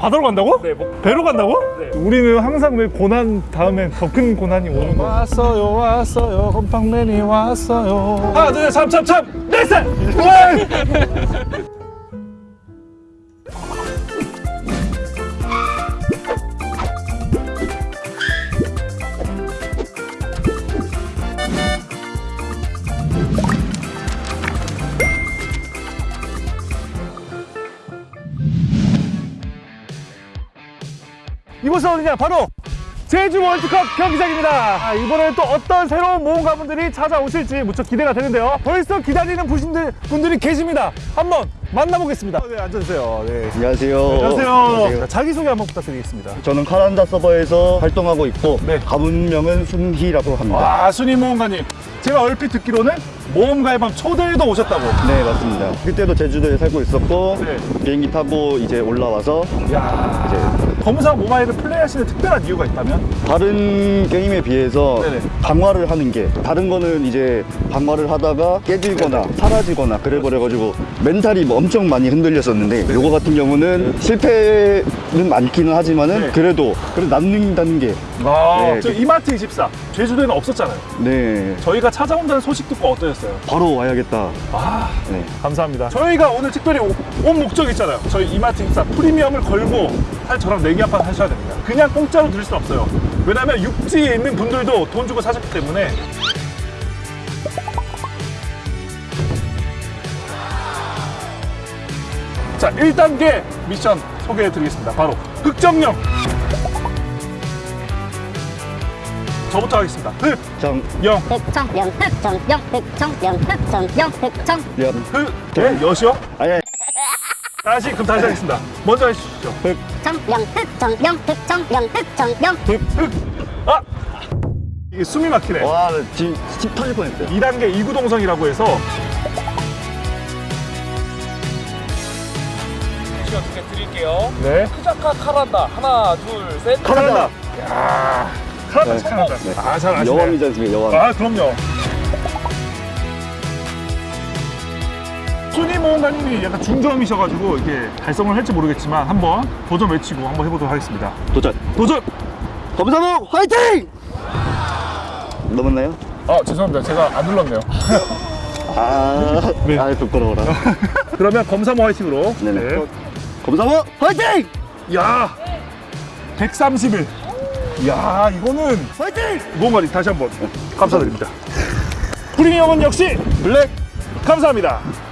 바다로 간다고? 네, 목- 배로 간다고? 네. 우리는 항상 왜 고난 다음에 더 큰 고난이 오는 거야 왔어요 왔어요 곰팡맨이 왔어요 하나 둘셋참참참 넷셋 이곳은 어디냐 바로 제주 월드컵 경기장입니다 아, 이번에는 또 어떤 새로운 모험가분들이 찾아오실지 무척 기대가 되는데요 벌써 기다리는 분들, 분들이 계십니다 한번 만나보겠습니다 네 앉아주세요 네. 안녕하세요. 안녕하세요 자, 자기소개 한번 부탁드리겠습니다 저는 카란다 서버에서 활동하고 있고 네. 가문명은 순희라고 합니다. 와 순희 모험가님 제가 얼핏 듣기로는 모험가의 밤 초대에도 오셨다고 네 맞습니다. 그때도 제주도에 살고 있었고 네. 비행기 타고 이제 올라와서 야 이제 검사 모바일을 플레이하시는 특별한 이유가 있다면? 다른 게임에 비해서 네네. 강화를 하는 게 다른 거는 이제 강화를 하다가 깨지거나 사라지거나 그래버려가지고 멘탈이 뭐 엄청 많이 흔들렸었는데 요거 같은 경우는 실패는 많기는 하지만은 네. 그래도 그래도 남는다는 게 아, 네, 저 그- 이마트 24 제주도에는 없었잖아요 네. 저희가 찾아온다는 소식 듣고 어떠셨어요? 바로 와야겠다. 아 네. 감사합니다. 저희가 오늘 특별히 오- 온 목적 있잖아요. 저희 이마트 인사 프리미엄을 걸고 사실 저랑 내기 한판 하셔야 됩니다. 그냥 공짜로 드릴 수 없어요. 왜냐면 육지에 있는 분들도 돈 주고 사셨기 때문에 자 1단계 미션 소개해 드리겠습니다. 바로 흑정령 저부터 하겠습니다. 정, 흑영 흑청령 흑청령 흑청령 흑청령 흑청 연, 흑 네, 여시요? 아니, 다시 그럼 다시 하겠습니다. 먼저 해주시죠. 청령 흑청령 흑청령 흑청령 흑, 흑. 아! 이게 숨이 막히네. 와, 나 지금 집 터질 뻔했어요. 2단계 이구동성이라고 해서 시간 두개 드릴게요. 네. 크자카 카란다. 하나, 둘, 셋. 카란다. 야 카란다 네. 카란다. 네. 아, 잘 아시네. 여왕이지 않습니까, 여왕. 아, 그럼요. 순위 모험가님이 약간 중저음이셔가지고 이게 달성을 할지 모르겠지만 한번 도전 외치고 한번 해보도록 하겠습니다. 도전. 도전! 검사복 화이팅! 넘었나요? 아, 죄송합니다. 제가 안 눌렀네요. 아, 네. 아 부끄러워라. 그러면 검사모 화이팅으로. 네네. 검사복 화이팅! 야 131. 야 이거는 화이팅! 모험가님 다시 한번 감사드립니다. 프리미엄은 역시 블랙 감사합니다.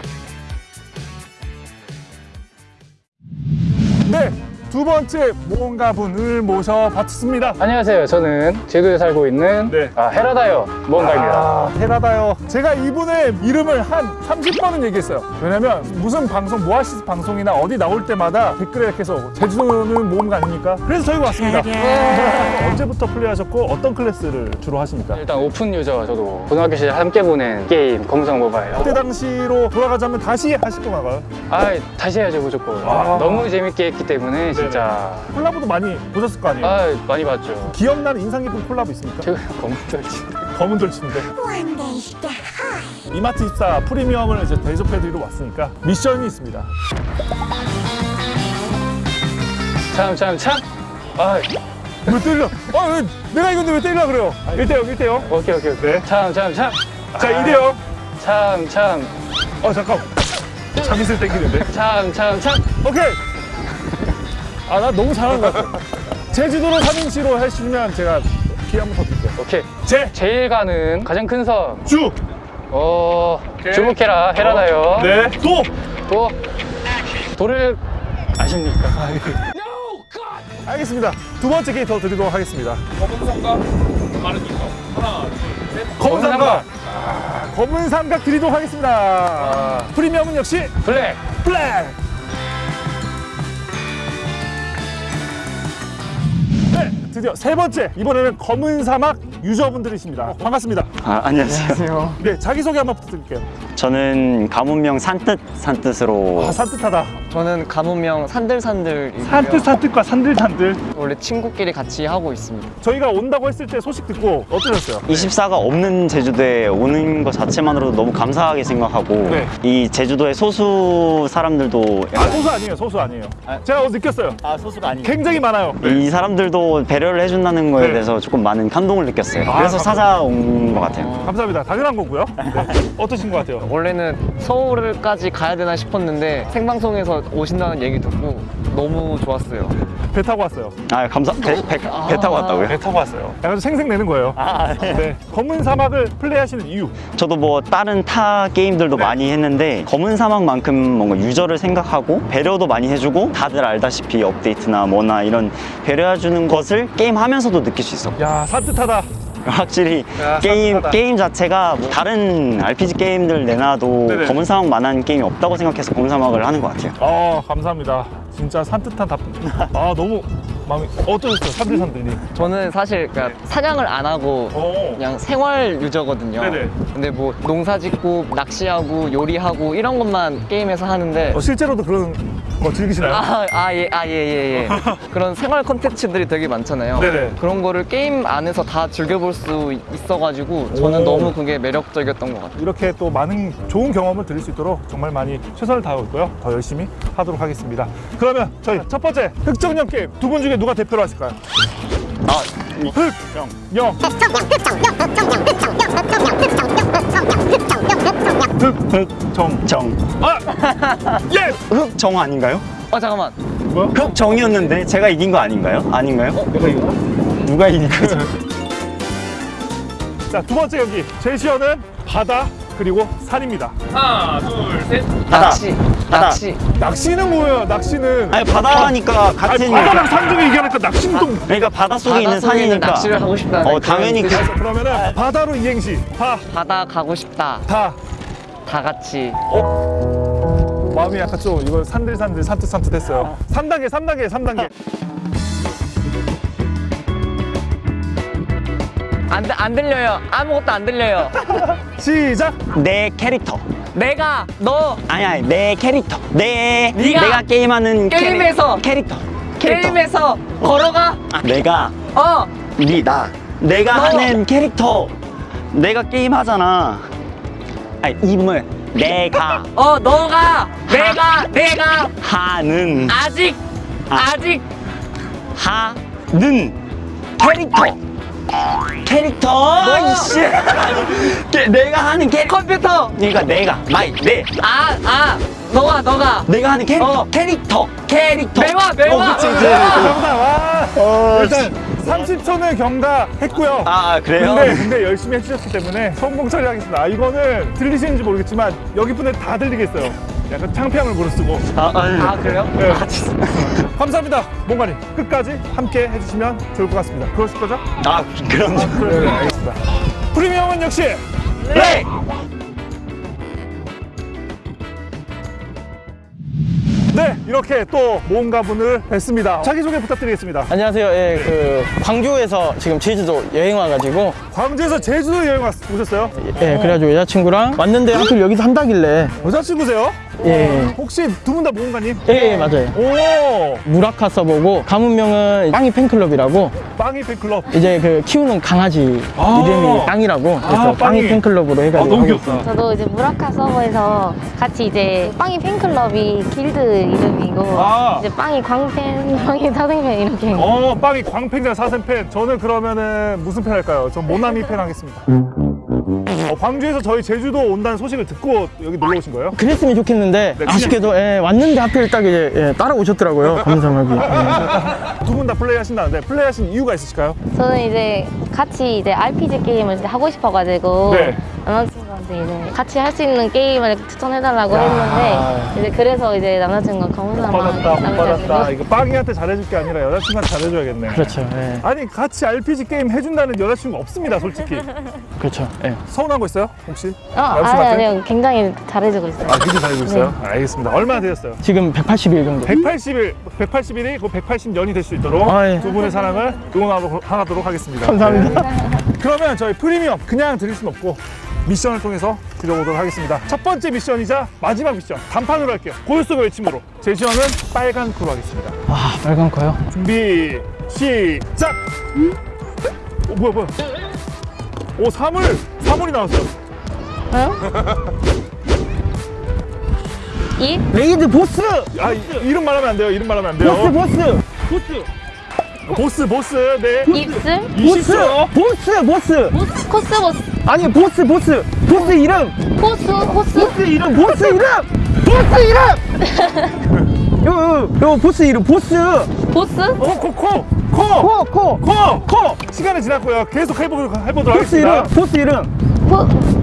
두 번째 모험가 분을 모셔 봤습니다. 안녕하세요. 저는 제주에 살고 있는 네. 아, 헤라다요 무언가입니다. 아, 헤라다요. 제가 이분의 이름을 한 30번은 얘기했어요. 왜냐면 무슨 방송, 모아시스 방송이나 어디 나올 때마다 댓글에 계속 제주도는 모험가 아닙니까? 그래서 저희가 왔습니다. 언제부터 플레이하셨고 어떤 클래스를 주로 하십니까? 일단 오픈 유저 저도 고등학교 시절 함께 보낸 게임 검성 모바일. 그때 당시로 돌아가자면 다시 하실 건가요? 아 다시 해야죠 무조건. 아. 너무 재밌게 했기 때문에 진짜 콜라보도 많이 보셨을 거 아니에요? 아 많이 봤죠. 기억나는 인상 깊은 콜라보 있습니까? 최근 검은돌치. 검은 돌치인데 이마트 24 프리미엄을 이제 대접해드리러 왔으니까 미션이 있습니다 참 참 참. 아 왜 때려? 아, 왜, 내가 이건데 왜 때리려 그래요? 1대0, 1대0 오케이 오케이 오케이. 네. 참참 참. 자, 2대0 참 참. 어, 잠깐 자기슬 땡기는데 참 참 참. 오케이 아, 나 너무 잘하는 것 같아. 제주도로 3인치로 해주시면 제가 기회 한번 더 드릴게요. 오케이. 제, 제일 가는 가장 큰 섬. 주, 어 주목해라 헤라다요. 네, 도. 또 돌을 아십니까? 알겠습니다. 두 번째 더 드리도록 하겠습니다. 검은 성과 빠른 이거. 하나, 둘, 셋. 검은 삼각. 아, 검은 삼각 드리도록 하겠습니다. 프리미엄은 역시 블랙. 블랙 드디어 세 번째 이번에는 검은 사막 유저분들이십니다. 반갑습니다. 아, 안녕하세요. 네 자기소개 한번 부탁드릴게요. 저는 가문명 산뜻 산뜻으로 아 산뜻하다 저는 가문명 산들산들 산뜻산뜻과 산들산들 원래 친구끼리 같이 하고 있습니다. 저희가 온다고 했을 때 소식 듣고 어떠셨어요? 24가 없는 제주도에 오는 것 자체만으로도 너무 감사하게 생각하고 네. 이 제주도의 소수 사람들도 아 소수 아니에요 소수 아니에요 제가 어제 느꼈어요 아 소수가 아니 굉장히 많아요 이 사람들도 배려를 해준다는 거에 네. 대해서 조금 많은 감동을 느꼈어요. 아, 그래서 감사합니다. 찾아온 것 같아요. 감사합니다 당연한 거고요 네. 어떠신 것 같아요? 원래는 서울까지 가야 되나 싶었는데 생방송에서 오신다는 얘기 듣고 너무 좋았어요. 배 타고 왔어요 아 감사 배, 배, 배 타고 왔다고요? 배 타고 왔어요 약간 좀 생색내는 거예요 네. 검은 사막을 플레이하시는 이유 저도 뭐 다른 타 게임들도 네. 많이 했는데 검은 사막만큼 뭔가 유저를 생각하고 배려도 많이 해주고 다들 알다시피 업데이트나 뭐나 이런 배려해주는 것을 게임 하면서도 느낄 수 있어. 야 산뜻하다 확실히 야, 게임 산뜻하다. 게임 자체가 뭐 다른 RPG 게임들 내놔도 네네. 검은 사막 만한 게임이 없다고 생각해서 검은 사막을 하는 것 같아요. 어 감사합니다 진짜 산뜻한 답. 아 너무 마음이 어떠셨어요 산들산들님 저는 사실 그러니까 사냥을 안 하고 오. 그냥 생활 유저거든요. 네네. 근데 뭐 농사 짓고 낚시하고 요리하고 이런 것만 게임에서 하는데 어, 실제로도 그런 거 즐기시나요? 아, 아, 예, 아, 예, 예, 예. 그런 생활 콘텐츠들이 되게 많잖아요. 네네. 그런 거를 게임 안에서 다 즐겨볼 수 있어가지고 저는 오. 너무 그게 매력적이었던 것 같아요. 이렇게 또 많은 좋은 경험을 드릴 수 있도록 정말 많이 최선을 다하고 있고요. 더 열심히 하도록 하겠습니다. 그 러면 저희 첫 번째 흑정령 게임 두 분 중에 누가 대표로 하실까요? 아, 흑, 영, 흑, 흑정. 정. 아, 예. 흑정 아닌가요? 어, 잠깐만. 뭐야? 흑정이었는데 제가 이긴 거 아닌가요? 아닌가요? 내가 이거? 누가 이긴 거죠? 자, 두 번째 경기 제시어는 바다 그리고 산입니다. 하나, 둘, 셋. 바다. 낚시. 낚시. 낚시는 뭐예요? 낚시는 아니 바다니까 아니, 같은 바다랑 산 중에 얘기하니까 낚시는 또 그러니까 바다 속에 있는 산이니까 낚시를 하고 싶다는 어 당연히 그, 뜻이죠. 그러면은 바다로 이행시 바, 바다 가고 싶다. 다 다 같이. 마음이 약간 좀 이거 산들산들 산뜻산뜻 했어요. 3단계, 3단계, 3단계. 안, 들- 안 들려요. 아무것도 안 들려요. 시작. 내 캐릭터 내가 너. 아니 아니 내 캐릭터. 내 네가 내가 게임하는 캐릭- 게임에서 캐릭터. 캐릭터. 게임에서 걸어가. 아, 내가? 어. 네나. 내가 너. 하는 캐릭터. 내가 게임 하잖아. 아니 이름을 내가. 어, 너가. 내가 내가. 하는. 아직 아. 아직. 하는 캐릭터 캐릭터 이씨 게- 내가 하는 캐릭터 컴퓨터. 그러니까 내가 my 내 아, 아. 너가 너가 내가 하는 캐릭터 어. 캐릭터 캐릭터 매화 매화. 어, 그치, 그치. 매화. 정답. 와. 어, 일단 30초는 경과했고요. 아 그래요? 근데, 근데 열심히 해주셨기 때문에 성공 처리하겠습니다. 아, 이거는 들리시는지 모르겠지만 여기 분들 다 들리겠어요. 약간 창피함을 무릅쓰고. 아, 아유. 아, 그래요? 네. 감사합니다. 몽가님 끝까지 함께 해주시면 좋을 것 같습니다. 그러실 거죠? 아 그럼 네, 알겠습니다. 프리미엄은 역시 네. 네 이렇게 또 모험가 분을 뵀습니다. 자기소개 부탁드리겠습니다. 안녕하세요. 예, 그 광주에서 지금 제주도 여행 와가지고 광주에서 제주도 여행 왔, 오셨어요? 예, 그래가지고 여자친구랑 왔는데 하필 여기서 한다길래 여자친구세요? 예, 혹시 두 분 다 모험가님? 예, 예, 맞아요. 오 무라카 써보고 가문명은 빵이 팬클럽이라고 빵이 팬클럽. 이제 그 키우는 강아지 아. 이름이 빵이라고 그래서 아, 빵이. 빵이 팬클럽으로 아 해가지고 너무 하고 귀엽다. 저도 이제 무라카 서버에서 같이 이제 빵이 팬클럽이 길드 이름이고 아. 이제 빵이 광팬, 빵이 사생팬 이렇게 어 빵이 광팬이랑 사생팬. 저는 그러면은 무슨 팬 할까요? 전 모나미 팬 하겠습니다. 어, 광주에서 저희 제주도 온다는 소식을 듣고 여기 놀러 오신 거예요? 그랬으면 좋겠는데 네, 아쉽게도 예, 왔는데 하필 딱 이제 예, 따라오셨더라고요 감사하게 예. 두분 다 플레이 하신다는데 플레이 하신 이유가 있으실까요? 저는 이제 같이 이제 RPG 게임을 하고 싶어가지고 네. 이제 같이 할 수 있는 게임을 추천해달라고 야. 했는데 이제 그래서 이제 남자친구가 검은사막 받았다 못 받았다. 이거 빵이한테 잘해줄 게 아니라 여자친구한테 잘해줘야겠네. 그렇죠 예, 아니 같이 RPG 게임 해준다는 여자친구 없습니다 솔직히. 그렇죠 예. 서운한 거 있어요 혹시? 어, 아니? 아니요 굉장히 잘해주고 있어요 아 굉장히 잘해주고 있어요? 알겠습니다. 얼마나 되셨어요? 지금 180일 정도 180일, 180일이 그 180년이 될 수 있도록 아, 예. 두 분의 사랑을 응원하도록 하도록 하겠습니다. 감사합니다. 네. 그러면 저희 프리미엄 그냥 드릴 순 없고 미션을 통해서 드려보도록 하겠습니다. 첫 번째 미션이자 마지막 미션 단판으로 할게요. 고요 속의 외침으로 제시어는 빨간 코로 하겠습니다. 아 빨간 거요? 준비 시작. 오 뭐야 뭐야? 오 사물 사물이 나왔어요. 이 raid 보스! 아 이- 이름 말하면 안 돼요. 이름 말하면 안 돼요. 보스 보스! 보스 보스 네. 입술 보스! 보스 보스! 코스 보스 아니 보스 보스! 보스 이름! 호수 호수 보스 이름! 보스 이름! 보스 이름! 요, 요, 요 보스 이름 보스! 보스 코코코 코. 코! 코! 코! 코! 시간이 지났고요. 계속 해보도록, 해보도록 보스 이름! 하겠습니다. 보스 이름! 코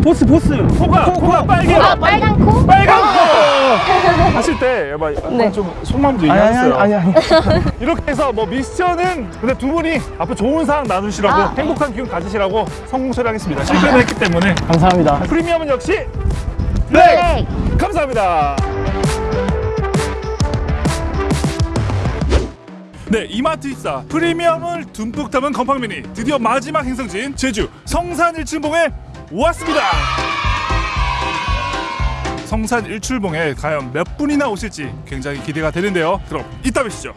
보스 보스! 코가, 코, 코가 코. 빨개요. 아, 빨간 코 빨간 코! 하실 때, 약간 네. 좀 속마음도 아니 아니. 아니 아니 이렇게 해서 뭐 미션은 근데 두 분이 앞으로 좋은 상황 나누시라고 아. 행복한 기운 가지시라고 성공 처리하겠습니다. 실패를 했기 때문에 감사합니다 프리미엄은 역시 네. 감사합니다. 네, 이마트 입사 프리미엄을 듬뿍 담은 건팡미니 드디어 마지막 행성지인 제주 성산 일출봉에 왔습니다. 성산 일출봉에 과연 몇 분이나 오실지 굉장히 기대가 되는데요. 그럼 이따 뵙시죠.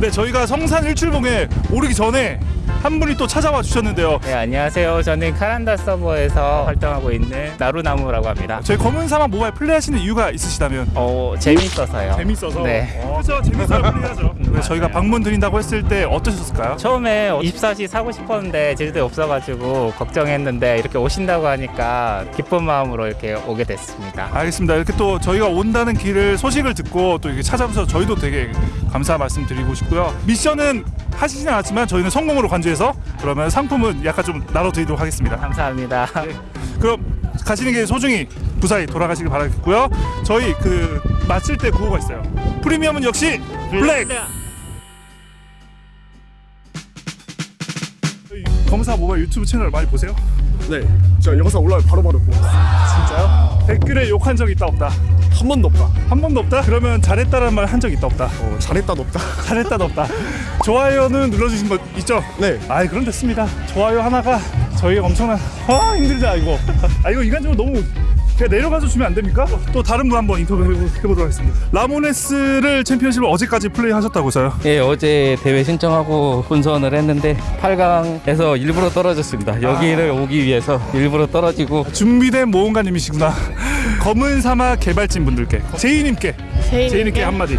네, 저희가 성산 일출봉에 오르기 전에 한 분이 또 찾아와 주셨는데요. 네, 안녕하세요. 저는 카란다 서버에서 활동하고 있는 나루나무라고 합니다. 저희 검은 사막 모바일 플레이하시는 이유가 있으시다면 어, 재밌어서요. 재밌어서 네. 어, 그렇죠 재밌어요 플레이하죠 네, 저희가 방문 드린다고 했을 때 어떠셨을까요? 처음에 24시 사고 싶었는데 제주도에 없어가지고 걱정했는데 이렇게 오신다고 하니까 기쁜 마음으로 이렇게 오게 됐습니다. 알겠습니다 이렇게 또 저희가 온다는 길을 소식을 듣고 또 이렇게 찾아오셔서 저희도 되게 감사 말씀 드리고 싶고요 미션은 하시진 않았지만 저희는 성공으로 간 주해서 그러면 상품은 약간 좀 나눠드리도록 하겠습니다 감사합니다. 그럼 가시는 길 소중히 무사히 돌아가시길 바라겠고요 저희 그 마칠 때 구호가 있어요 프리미엄은 역시 블랙 검사 모바일 유튜브 채널 많이 보세요? 네, 저 영상 올라오면 바로바로 보고 진짜요? 댓글에 욕한 적 있다 없다? 한 번도 없다. 한 번도 없다? 그러면 잘했다는 말 한 적 있다 없다? 어, 잘했다도 없다. 잘했다도 없다. 좋아요는 눌러주신 거 있죠? 네. 아이 그럼 됐습니다. 좋아요 하나가 저희 엄청난 아 힘들다 이거. 아 이거 인간적으로 너무 그냥 내려가서 주면 안 됩니까? 또 다른 분 한번 인터뷰 해보, 해보도록 하겠습니다. 라모네스를 챔피언십을 어제까지 플레이하셨다고서요? 예, 어제 대회 신청하고 본선을 했는데 8강에서 일부러 떨어졌습니다. 여기를 오기 위해서 일부러 떨어지고 준비된 모험가님이시구나. 검은 사막 개발진 분들께 제이님께 제이님께? 제이님께 한마디.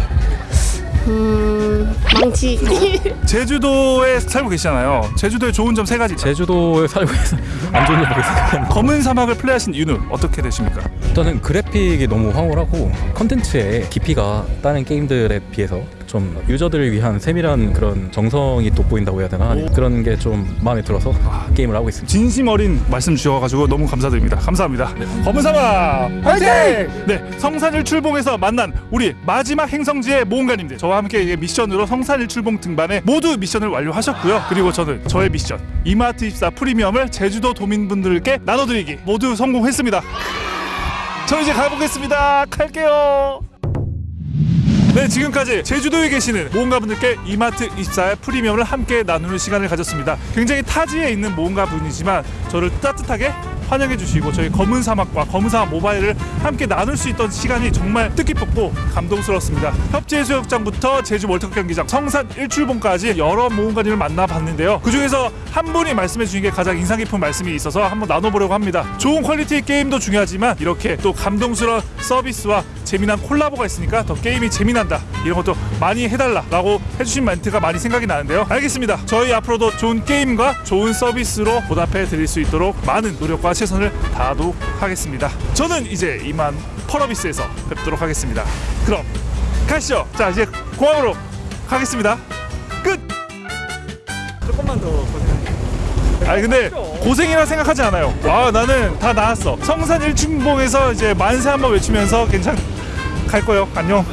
음 망치 제주도에 살고 계시잖아요. 제주도의 좋은 점 세 가지. 제주도에 살고 있어 안 좋은 일밖에 생각이 안. 검은 사막을 플레이하신 이유는 어떻게 되십니까? 일단은 그래픽이 너무 황홀하고 컨텐츠의 깊이가 다른 게임들에 비해서 좀 유저들을 위한 세밀한 그런 정성이 돋보인다고 해야 되나 그런 게 좀 마음에 들어서 게임을 하고 있습니다. 진심 어린 말씀 주셔가지고 너무 감사드립니다. 감사합니다. 검은 사막 화이팅! 네, 성산 일출봉에서 만난 우리 마지막 행성지의 모험가님들 저와 함께 이 미션으로 성산 일출봉 등반에 모두 미션을 완료하셨고요. 그리고 저는 저의 미션 이마트 입사 프리미엄을 제주도 도민분들께 나눠드리기 모두 성공했습니다. 저 이제 가보겠습니다. 갈게요. 네 지금까지 제주도에 계시는 모험가분들께 이마트 입사의 프리미엄을 함께 나누는 시간을 가졌습니다 굉장히 타지에 있는 모험가분이지만 저를 따뜻하게 환영해 주시고 저희 검은 사막과 검은 사막 모바일을 함께 나눌 수 있던 시간이 정말 뜻깊었고 감동스러웠습니다. 협재해수욕장부터 제주 월드컵 경기장 성산 일출봉까지 여러 모험가님을 만나봤는데요. 그 중에서 한 분이 말씀해 주신 게 가장 인상 깊은 말씀이 있어서 한번 나눠보려고 합니다. 좋은 퀄리티의 게임도 중요하지만 이렇게 또 감동스러운 서비스와 재미난 콜라보가 있으니까 더 게임이 재미난다. 이런 것도 많이 해달라 라고 해주신 멘트가 많이 생각이 나는데요. 알겠습니다. 저희 앞으로도 좋은 게임과 좋은 서비스로 보답해 드릴 수 있도록 많은 노력과 최선을 다하도록 하겠습니다 저는 이제 이만 펄어비스에서 뵙도록 하겠습니다 그럼 가시죠 자 이제 공항으로 가겠습니다 끝 조금만 더 고생. 아니 근데 고생이라 생각하지 않아요. 와 나는 다 나았어. 성산 일출봉에서 이제 만세 한번 외치면서 괜찮 갈 거예요. 안녕.